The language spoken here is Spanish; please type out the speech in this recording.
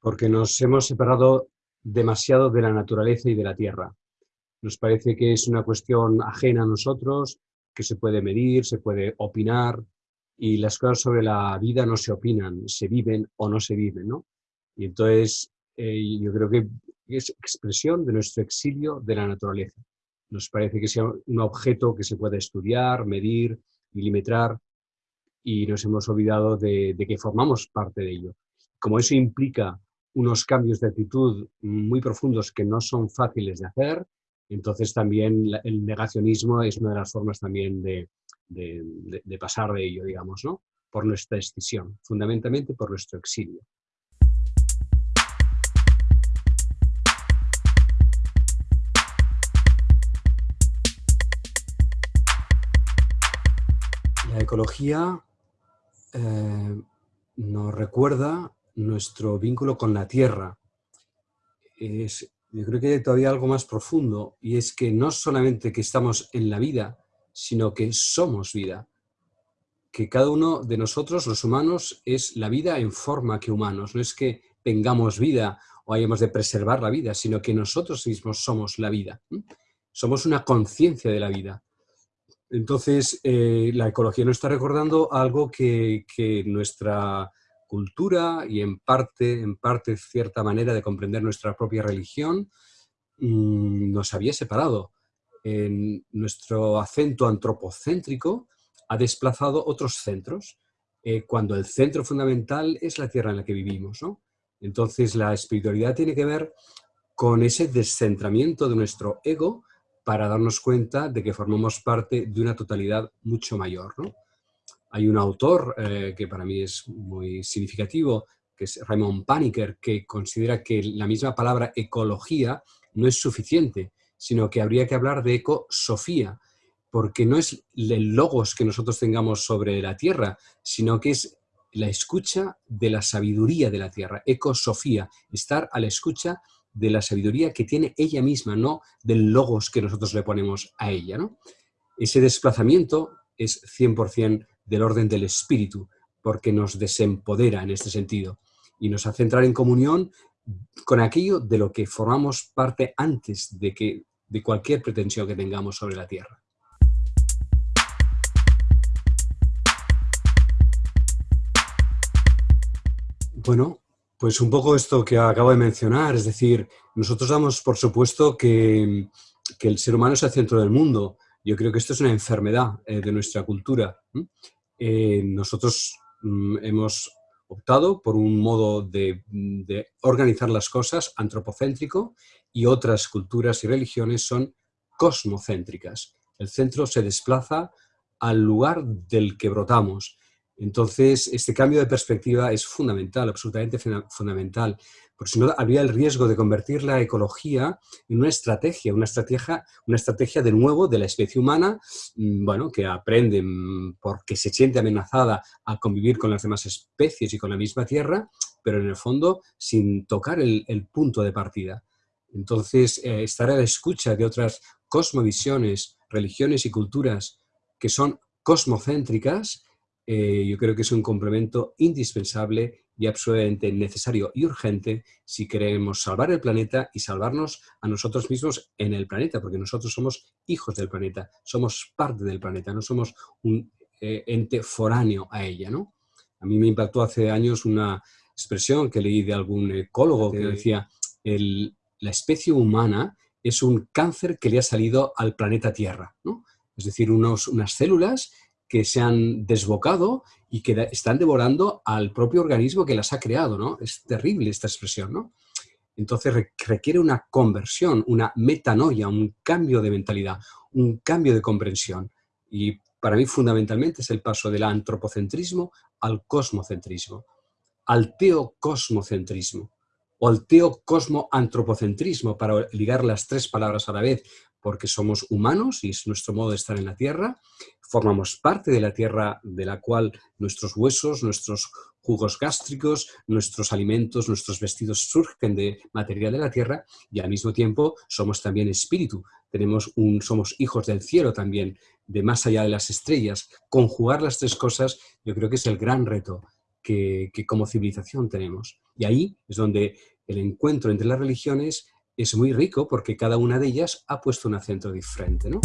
porque nos hemos separado demasiado de la naturaleza y de la tierra. Nos parece que es una cuestión ajena a nosotros, que se puede medir, se puede opinar, y las cosas sobre la vida no se opinan, se viven o no se viven, ¿no? Y entonces eh, yo creo que es expresión de nuestro exilio de la naturaleza. Nos parece que sea un objeto que se puede estudiar, medir, milimetrar, y nos hemos olvidado de, de que formamos parte de ello. Como eso implica unos cambios de actitud muy profundos que no son fáciles de hacer, entonces también el negacionismo es una de las formas también de, de, pasar de ello, digamos, ¿no? por nuestra escisión, fundamentalmente por nuestro exilio. La ecología eh, nos recuerda nuestro vínculo con la tierra. Es, yo creo que hay todavía algo más profundo y es que no solamente que estamos en la vida, sino que somos vida. Que cada uno de nosotros, los humanos, es la vida en forma que humanos. No es que tengamos vida o hayamos de preservar la vida, sino que nosotros mismos somos la vida. Somos una conciencia de la vida. Entonces, eh, la ecología nos está recordando algo que, que nuestra cultura y en parte, en parte cierta manera de comprender nuestra propia religión mm, nos había separado. Nuestro acento antropocéntrico ha desplazado otros centros, eh, cuando el centro fundamental es la tierra en la que vivimos. Entonces la espiritualidad tiene que ver con ese descentramiento de nuestro ego para darnos cuenta de que formamos parte de una totalidad mucho mayor. ¿no? Hay un autor eh, que para mí es muy significativo, que es Raymond Paniker, que considera que la misma palabra ecología no es suficiente, sino que habría que hablar de ecosofía, porque no es el logos que nosotros tengamos sobre la Tierra, sino que es la escucha de la sabiduría de la Tierra, ecosofía, estar a la escucha de la sabiduría que tiene ella misma, no del logos que nosotros le ponemos a ella. ¿no? Ese desplazamiento es 100% del orden del espíritu, porque nos desempodera en este sentido y nos hace entrar en comunión con aquello de lo que formamos parte antes de, que, de cualquier pretensión que tengamos sobre la Tierra. Bueno, pues un poco esto que acabo de mencionar, es decir, nosotros damos por supuesto que, que el ser humano es el centro del mundo. Yo creo que esto es una enfermedad eh, de nuestra cultura. Eh, nosotros mm, hemos optado por un modo de, organizar las cosas antropocéntrico y otras culturas y religiones son cosmocéntricas. El centro se desplaza al lugar del que brotamos. Entonces, este cambio de perspectiva es fundamental, absolutamente fundamental porque si no habría el riesgo de convertir la ecología en una estrategia, una estrategia, una estrategia de nuevo de la especie humana, mm, bueno, que aprende mm, porque se siente amenazada a convivir con las demás especies y con la misma tierra, pero en el fondo sin tocar el, punto de partida. Entonces, eh, estar a la escucha de otras cosmovisiones, religiones y culturas que son cosmocéntricas, eh, yo creo que es un complemento indispensable y absolutamente necesario y urgente si queremos salvar el planeta y salvarnos a nosotros mismos en el planeta, porque nosotros somos hijos del planeta, somos parte del planeta, no somos un eh, ente foráneo a ella. ¿no? A mí me impactó hace años una expresión que leí de algún ecólogo que decía la especie humana es un cáncer que le ha salido al planeta Tierra. ¿no? Es decir, unos, unas células que se han desbocado y que están devorando al propio organismo que las ha creado, ¿no? Es terrible esta expresión, ¿no? Entonces requiere una conversión, una metanoia, un cambio de mentalidad, un cambio de comprensión. Y para mí fundamentalmente es el paso del antropocentrismo al cosmocentrismo, al teocosmocentrismo o al teocosmo-antropocentrismo, para ligar las tres palabras a la vez, porque somos humanos y es nuestro modo de estar en la Tierra, formamos parte de la Tierra de la cual nuestros huesos, nuestros jugos gástricos, nuestros alimentos, nuestros vestidos surgen de material de la Tierra y al mismo tiempo somos también espíritu, tenemos un, somos hijos del cielo también, de más allá de las estrellas. Conjugar las tres cosas yo creo que es el gran reto que, que como civilización tenemos. Y ahí es donde el encuentro entre las religiones es muy rico porque cada una de ellas ha puesto un acento diferente, ¿no?